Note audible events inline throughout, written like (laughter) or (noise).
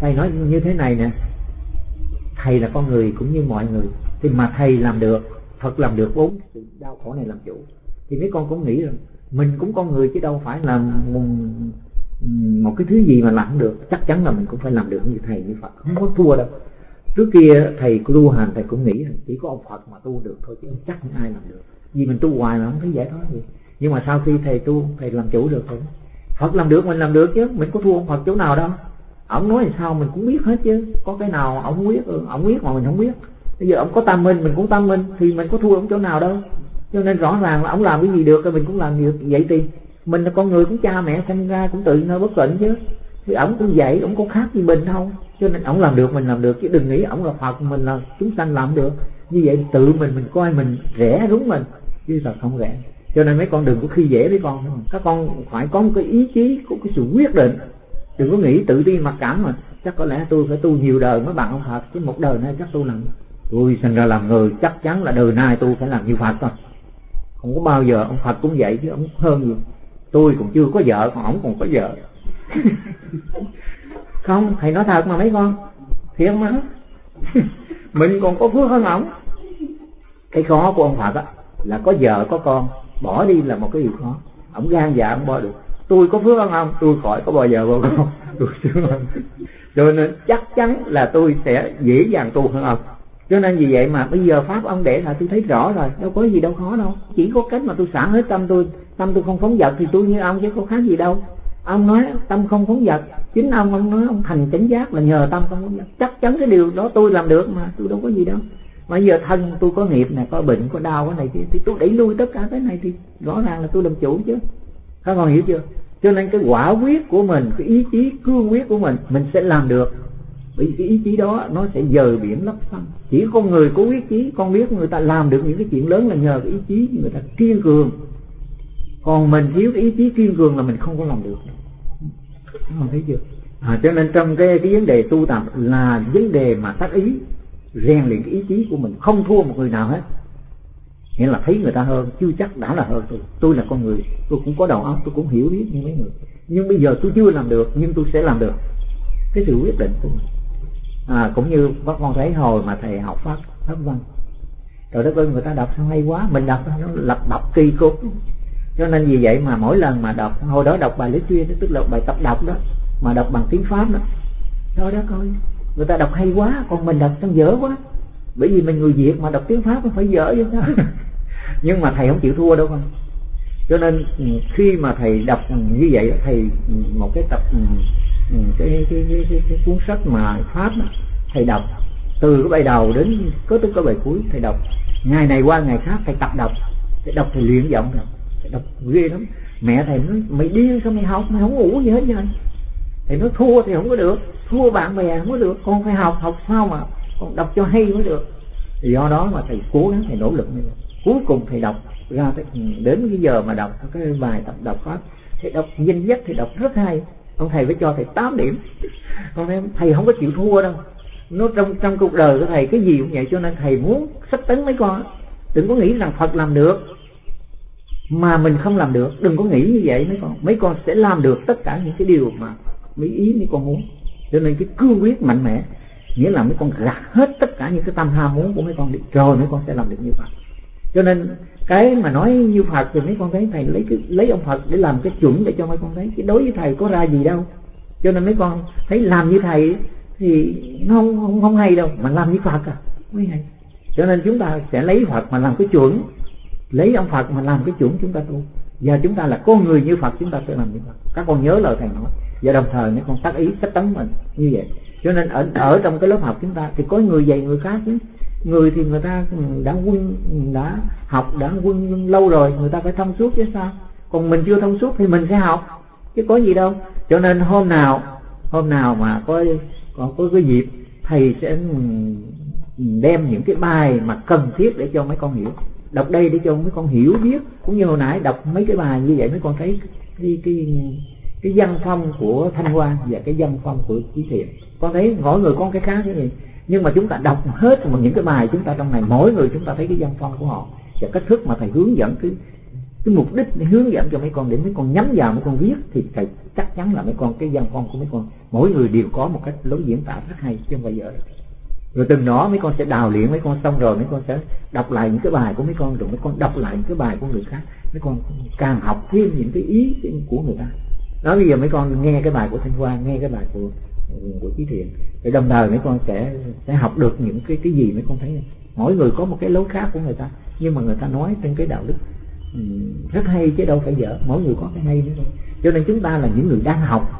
thầy nói như thế này nè. Thầy là con người cũng như mọi người. Thì mà thầy làm được Phật làm được bốn sự đau khổ này làm chủ. Thì mấy con cũng nghĩ rằng mình cũng con người chứ đâu phải là một, một cái thứ gì mà làm được. Chắc chắn là mình cũng phải làm được như thầy như Phật. Không có thua đâu. Trước kia thầy tu hành thầy cũng nghĩ rằng chỉ có ông Phật mà tu được thôi chứ chắc không ai làm được. Vì mình tu hoài mà không thấy giải thoát gì. Nhưng mà sau khi thầy tu thầy làm chủ được rồi. Phật làm được mình làm được chứ. Mình có thua ông Phật chỗ nào đâu ông nói thì sao mình cũng biết hết chứ. Có cái nào ông biết? Ừ, ông biết mà mình không biết. Bây giờ ông có tâm minh mình cũng tâm minh thì mình có thua ông chỗ nào đâu. Cho nên rõ ràng là ông làm cái gì được thì mình cũng làm được. Vậy thì mình là con người cũng cha mẹ, sinh ra cũng tự nơi bất tịnh chứ. Thì ông cũng vậy, ông có khác gì mình không? Cho nên ông làm được, mình làm được. Chứ đừng nghĩ ông là phật, mình là chúng sanh làm được. Như vậy tự mình mình coi mình rẻ đúng mình. Chứ thật không rẻ. Cho nên mấy con đừng có khi dễ với con. Các con phải có một cái ý chí, có cái sự quyết định đừng có nghĩ tự ti mặc cảm mà. Chắc có lẽ tôi phải tu nhiều đời mới bằng ông phật, chứ một đời nay chắc tôi làm tôi sinh ra làm người, chắc chắn là đời nay tôi phải làm như phật thôi. Không có bao giờ ông phật cũng vậy, chứ ông hơn rồi. tôi còn chưa có vợ, còn ông còn có vợ. (laughs) Không, thầy nói thật mà mấy con. Thiệt mà. (laughs) Mình còn có phước hơn ổng cái khó của ông phật á, là có vợ, có con. Bỏ đi là một cái điều khó. Ổng gan dạ ông bỏ được tôi có phước hơn không? tôi khỏi có bao giờ vô con (laughs) tôi sướng hơn cho nên chắc chắn là tôi sẽ dễ dàng tu hơn ông. Cho nên vì vậy mà bây giờ pháp ông để là tôi thấy rõ rồi. Đâu có gì đâu khó đâu. Chỉ có cách mà tôi xả hết tâm tôi tâm tôi không phóng vật thì tôi như ông chứ có khác gì đâu. Ông nói tâm không phóng vật chính ông ông nói ông thành chánh giác là nhờ tâm không phóng vật chắc chắn cái điều đó tôi làm được mà tôi đâu có gì đâu. Mà giờ thân tôi có nghiệp này có bệnh có đau cái này thì, thì tôi đẩy lui tất cả cái này thì rõ ràng là tôi làm chủ chứ các con hiểu chưa? Cho nên cái quả quyết của mình cái ý chí cương quyết của mình mình sẽ làm được. Bởi vì ý chí đó nó sẽ dời biển lấp xanh. Chỉ con người có quyết chí con biết người ta làm được những cái chuyện lớn là nhờ cái ý chí người ta kiên cường. Còn mình thiếu cái ý chí kiên cường là mình không có làm được. Không thấy chưa? À, cho nên trong cái cái vấn đề tu tập là vấn đề mà tác ý rèn luyện cái ý chí của mình. Không thua một người nào hết nghĩa là thấy người ta hơn chưa chắc đã là hơn tôi. Tôi là con người tôi cũng có đầu óc tôi cũng hiểu biết như mấy người. Nhưng bây giờ tôi chưa làm được nhưng tôi sẽ làm được. Cái sự quyết định của mình. À, cũng như bác con thấy hồi mà thầy học pháp pháp văn. Rồi đó ơi người ta đọc sao hay quá. Mình đọc nó lập đọc kỳ cục. Cho nên vì vậy mà mỗi lần mà đọc hồi đó đọc bài lý chuyên tức là bài tập đọc đó mà đọc bằng tiếng pháp đó. Thôi đó coi người ta đọc hay quá còn mình đọc trong dở quá. Bởi vì mình người việt mà đọc tiếng pháp nó phải dở chứ (laughs) sao nhưng mà thầy không chịu thua đâu con. Cho nên ừ, khi mà thầy đọc ừ, như vậy thầy ừ, một cái tập cái cái, cái, cái, cái, cái cuốn sách mà pháp đó, thầy đọc từ cái bài đầu đến có tới cái bài cuối thầy đọc. Ngày này qua ngày khác thầy tập đọc thầy đọc thầy luyện giọng rồi thầy đọc ghê lắm. Mẹ thầy nói mày điên sao mày học? Mày không ngủ gì hết vậy? Thầy nói thua thì không có được thua bạn bè không có được con phải học học sao mà con đọc cho hay mới được. Thì do đó mà thầy cố gắng thầy nỗ lực như vậy cuối cùng thầy đọc ra đến cái giờ mà đọc cái bài tập đọc pháp thầy đọc danh dắt thầy đọc rất hay. Ông thầy phải cho thầy 8 điểm. (laughs) Con thấy thầy không có chịu thua đâu. Nó trong trong cuộc đời của thầy cái gì cũng vậy cho nên thầy muốn sách tấn mấy con. Đừng có nghĩ rằng phật làm được mà mình không làm được. Đừng có nghĩ như vậy mấy con. Mấy con sẽ làm được tất cả những cái điều mà mấy ý mấy con muốn. Cho nên cái cương quyết mạnh mẽ nghĩa là mấy con gạt hết tất cả những cái tâm ham muốn của mấy con đi. Rồi mấy con sẽ làm được như vậy cho nên cái mà nói như Phật thì mấy con thấy thầy lấy cái, lấy ông Phật để làm cái chuẩn để cho mấy con thấy cái đối với thầy có ra gì đâu. Cho nên mấy con thấy làm như thầy thì nó không không, không hay đâu mà làm như Phật à. Mới hay. Cho nên chúng ta sẽ lấy Phật mà làm cái chuẩn. Lấy ông Phật mà làm cái chuẩn chúng ta tu. Và chúng ta là con người như Phật chúng ta sẽ làm như Phật. Các con nhớ lời thầy nói. Và đồng thời mấy con tác ý sách tấn mình như vậy. Cho nên ở ở trong cái lớp học chúng ta thì có người dạy người khác chứ người thì người ta đã quân, đã học, đã quân lâu rồi người ta phải thông suốt chứ sao? Còn mình chưa thông suốt thì mình sẽ học, chứ có gì đâu. Cho nên hôm nào hôm nào mà có có có cái dịp, thầy sẽ đem những cái bài mà cần thiết để cho mấy con hiểu. Đọc đây để cho mấy con hiểu biết. Cũng như hồi nãy, đọc mấy cái bài như vậy mấy con thấy cái cái cái văn phong của thanh hoa và cái văn phong của trí thiện. Con thấy mỗi người con cái khác cái gì nhưng mà chúng ta đọc hết một những cái bài chúng ta trong này, mỗi người chúng ta thấy cái văn phong của họ và cách thức mà thầy hướng dẫn, cái cái mục đích để hướng dẫn cho mấy con để mấy con nhắm vào, mấy con viết thì thầy chắc chắn là mấy con, cái văn phong của mấy con, mỗi người đều có một cách lối diễn tả rất hay chứ không phải giờ rồi từng đó mấy con sẽ đào luyện, mấy con xong rồi mấy con sẽ đọc lại những cái bài của mấy con, rồi mấy con đọc lại những cái bài của người khác. Mấy con càng học thêm những cái ý của người ta. Đó bây giờ mấy con nghe cái bài của thanh hoa, nghe cái bài của của trí thiện. Để đồng thời mấy con sẽ sẽ học được những cái cái gì mấy con thấy. Mỗi người có một cái lối khác của người ta, nhưng mà người ta nói trên cái đạo đức ừ, rất hay chứ đâu phải dở. Mỗi người có cái hay nữa thôi. Cho nên chúng ta là những người đang học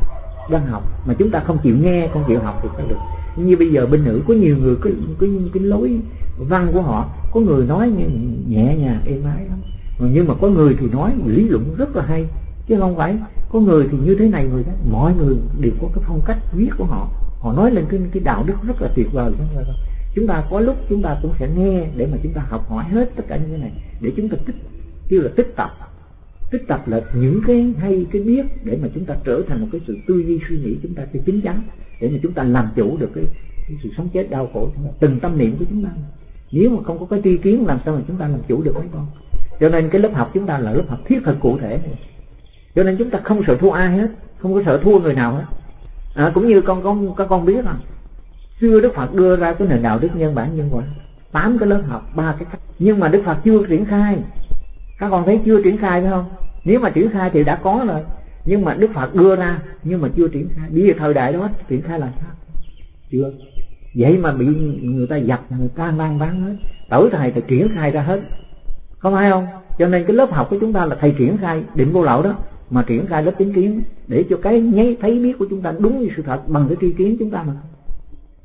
đang học, mà chúng ta không chịu nghe, không chịu học thì sao được. Như bây giờ bên nữ, có nhiều người cái cái cái lối văn của họ, có người nói nhẹ nhàng, êm ái lắm. Nhưng mà có người thì nói lý luận rất là hay, chứ không phải có người thì như thế này người đó mọi người đều có cái phong cách viết của họ. Họ nói lên cái cái đạo đức rất là tuyệt vời. Chúng ta có lúc chúng ta cũng sẽ nghe để mà chúng ta học hỏi hết tất cả những cái này để chúng ta tích kêu là tích tập. Tích tập là những cái hay cái biết để mà chúng ta trở thành một cái sự tư duy suy nghĩ chúng ta cái chính chắn để mà chúng ta làm chủ được cái, cái sự sống chết đau khổ từng tâm niệm của chúng ta. Nếu mà không có cái tri kiến làm sao mà chúng ta làm chủ được mấy con? Cho nên cái lớp học chúng ta là lớp học thiết thực cụ thể cho nên chúng ta không sợ thua ai hết không có sợ thua người nào hết. À, cũng như con con các con biết rằng xưa đức phật đưa ra cái nền đạo đức nhân bản nhân quả tám cái lớp học ba cái cách. Nhưng mà đức phật chưa triển khai. Các con thấy chưa triển khai phải không? Nếu mà triển khai thì đã có rồi. Nhưng mà đức phật đưa ra nhưng mà chưa triển khai. Bây giờ thời đại đó triển khai là sao? Chưa. Vậy mà bị người ta giặt người ta mang bán hết. Tới thầy thì triển khai ra hết. Không phải không? Cho nên cái lớp học của chúng ta là thầy triển khai định vô lậu đó mà triển khai lớp chính kiến để cho cái nháy thấy biết của chúng ta đúng như sự thật bằng cái tri kiến chúng ta mà.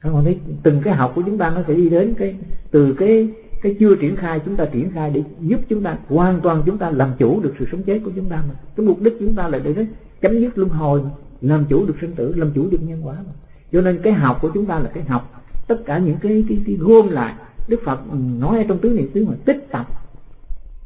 Các bạn thấy từng cái học của chúng ta nó sẽ đi đến cái từ cái cái chưa triển khai chúng ta triển khai để giúp chúng ta hoàn toàn chúng ta làm chủ được sự sống chết của chúng ta mà. Cái mục đích chúng ta là để chấm dứt luân hồi làm chủ được sinh tử làm chủ được nhân quả mà. Cho nên cái học của chúng ta là cái học tất cả những cái cái, cái gom lại. Đức phật ừ, nói ở trong tứ niệm xứ mà tích tập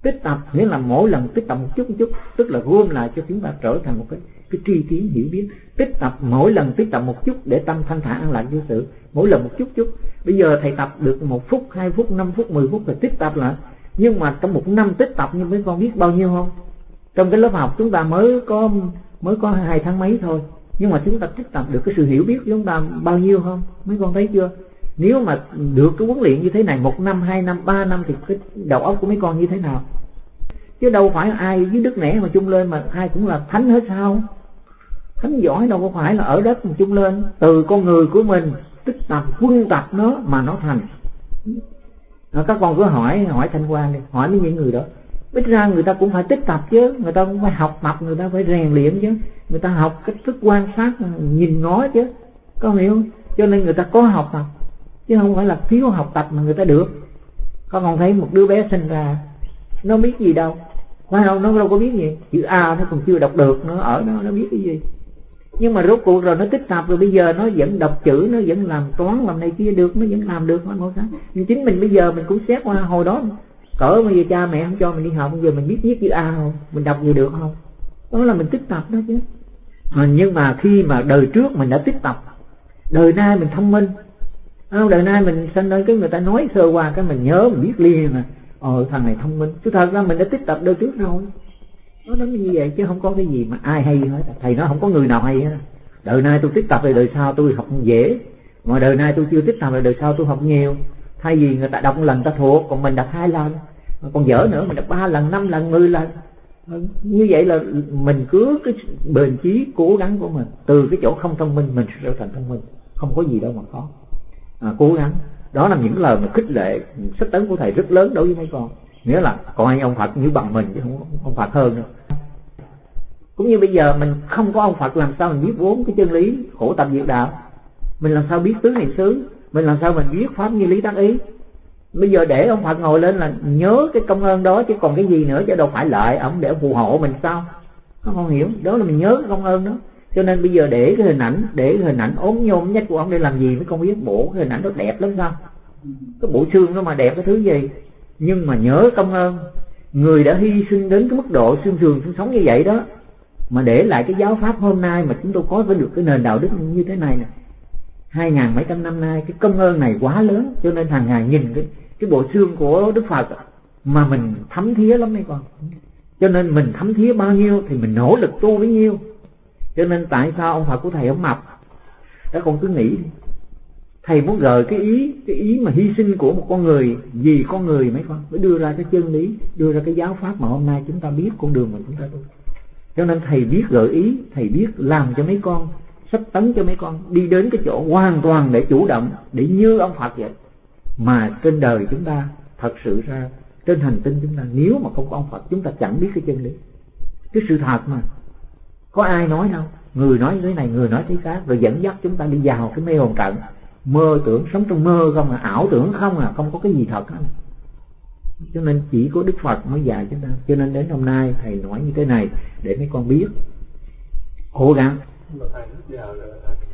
tích tập nghĩa là mỗi lần tích tập một chút một chút, tức là gom lại cho chúng ta trở thành một cái cái tri kiến hiểu biết. Tích tập mỗi lần tích tập một chút để tâm thanh thản an lạc vô sự. Mỗi lần một chút chút. Bây giờ thầy tập được một phút, hai phút, năm phút, mười phút rồi tích tập lại. Nhưng mà trong một năm tích tập như mấy con biết bao nhiêu không? Trong cái lớp học chúng ta mới có mới có hai tháng mấy thôi. Nhưng mà chúng ta tích tập được cái sự hiểu biết của chúng ta bao nhiêu không? Mấy con thấy chưa? Nếu mà được cái huấn luyện như thế này, một năm, hai năm, ba năm thì cái đầu óc của mấy con như thế nào? Chứ đâu phải ai với đức nẻ mà chung lên mà ai cũng là thánh hết sao? Thánh giỏi đâu có phải là ở đất mà chung lên. Từ con người của mình tích tập quân tập nó mà nó thành. À, các con cứ hỏi hỏi thanh quan đi hỏi mấy những người đó. Ít ra người ta cũng phải tích tập chứ người ta cũng phải học tập người ta phải rèn luyện chứ. Người ta học cách thức quan sát nhìn ngó chứ. Có hiểu không? Cho nên người ta có học tập chứ không phải là thiếu học tập mà người ta được. Con còn thấy một đứa bé sinh ra nó biết gì đâu phải không nó đâu có biết gì. Chữ a nó còn chưa đọc được nó ở đó nó biết cái gì. Nhưng mà rốt cuộc rồi nó tích tập rồi bây giờ nó vẫn đọc chữ nó vẫn làm toán làm này kia được nó vẫn làm được mọi cái nhưng chính mình bây giờ mình cũng xét qua hồi đó cỡ bây giờ cha mẹ không cho mình đi học bây giờ mình biết viết chữ a không? Mình đọc gì được không? Đó là mình tích tập đó chứ. À, nhưng mà khi mà đời trước mình đã tích tập đời nay mình thông minh. Không đời nay mình sinh lên cái người ta nói sơ qua cái mình nhớ mình biết liền mà ờ thằng này thông minh. Chứ thật ra mình đã tích tập đời trước rồi. Nó nói như vậy chứ không có cái gì mà ai hay hết. Thầy nói không có người nào hay hết. Đời nay tôi tích tập rồi đời sau tôi học dễ. Mà đời nay tôi chưa tích tập rồi đời sau tôi học nhiều. Thay vì người ta đọc một lần ta thuộc còn mình đọc hai lần. Còn dở nữa mình đọc ba lần năm lần mười lần. Ờ, như vậy là mình cứ cái bền chí cố gắng của mình. Từ cái chỗ không thông minh mình sẽ trở thành thông minh. Không có gì đâu mà khó à, cố gắng đó là những lời mà khích lệ sách tấn của thầy rất lớn đối với mấy con. Nghĩa là coi ông Phật như bằng mình chứ không ông Phật hơn đâu. Cũng như bây giờ mình không có ông Phật làm sao mình biết vốn cái chân lý khổ tập diệt đạo? Mình làm sao biết tứ niệm xứ? Mình làm sao mình biết pháp như lý tác ý? Bây giờ để ông Phật ngồi lên là nhớ cái công ơn đó chứ còn cái gì nữa chứ đâu phải lợi ông để phù hộ mình sao? Không, không hiểu. Đó là mình nhớ cái công ơn đó cho nên bây giờ để cái hình ảnh, để cái hình ảnh ốm nhôm nhất của ông để làm gì mới không biết. Bộ cái hình ảnh nó đẹp lắm sao? Cái bộ xương nó mà đẹp cái thứ gì? Nhưng mà nhớ công ơn, người đã hy sinh đến cái mức độ xương sườn xương sống như vậy đó, mà để lại cái giáo pháp hôm nay mà chúng tôi có với được cái nền đạo đức như thế này nè. Hai ngàn mấy trăm năm nay cái công ơn này quá lớn, cho nên hàng ngày nhìn cái cái bộ xương của đức phật mà mình thấm thía lắm mấy con. Cho nên mình thấm thía bao nhiêu thì mình nỗ lực tu bấy nhiêu cho nên tại sao ông Phật của thầy ông mập? Các con cứ nghĩ thầy muốn rời cái ý cái ý mà hy sinh của một con người, vì con người mấy con, mới đưa ra cái chân lý, đưa ra cái giáo pháp mà hôm nay chúng ta biết, con đường mà chúng ta tu. Cho nên thầy biết gợi ý, thầy biết làm cho mấy con, sắp tấn cho mấy con, đi đến cái chỗ hoàn toàn để chủ động, để như ông Phật vậy. Mà trên đời chúng ta, thật sự ra, trên hành tinh chúng ta, nếu mà không có ông Phật, chúng ta chẳng biết cái chân lý. Cái sự thật mà có ai nói đâu người nói thế này, người nói thế khác. Rồi dẫn dắt chúng ta đi vào cái mê hồn trận. Mơ tưởng, sống trong mơ không à ảo tưởng không à không có cái gì thật hết. Cho nên chỉ có đức phật mới dạy chúng ta. Cho nên đến hôm nay thầy nói như thế này để mấy con biết. Cố gắng.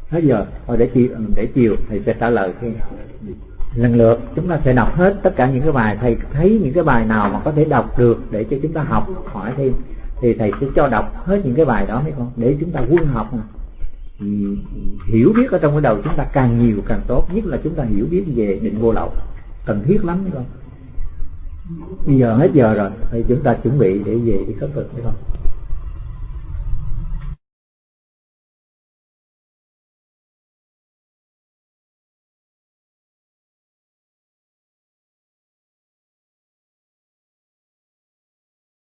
Hết giờ. Thôi để chiều để chiều thầy sẽ trả lời khi lần lượt, chúng ta sẽ đọc hết tất cả những cái bài. Thầy thấy những cái bài nào mà có thể đọc được để cho chúng ta học, hỏi thêm thì thầy sẽ cho đọc hết những cái bài đó mấy con, để chúng ta quân học mà. Ừ, hiểu biết ở trong cái đầu chúng ta càng nhiều càng tốt, nhất là chúng ta hiểu biết về định vô lậu. Cần thiết lắm mấy con. Bây giờ hết giờ rồi thì chúng ta chuẩn bị để về đi khất thực phải không